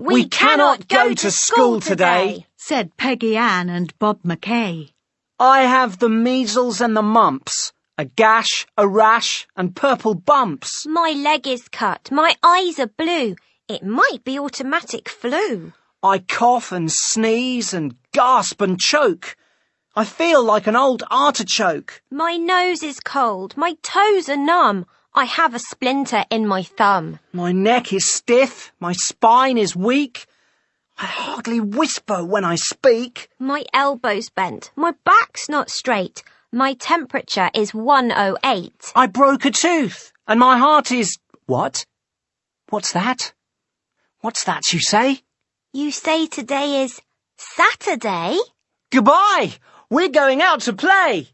We cannot go to school today, said Peggy Ann and Bob McKay. I have the measles and the mumps, a gash, a rash, and purple bumps. My leg is cut, my eyes are blue. It might be automatic flu. I cough and sneeze and gasp and choke. I feel like an old artichoke. My nose is cold, my toes are numb. I have a splinter in my thumb. My neck is stiff, my spine is weak. I hardly whisper when I speak. My elbow's bent, my back's not straight. My temperature is 108. I broke a tooth, and my heart is. What? What's that? What's that you say? You say today is Saturday? Goodbye! We're going out to play!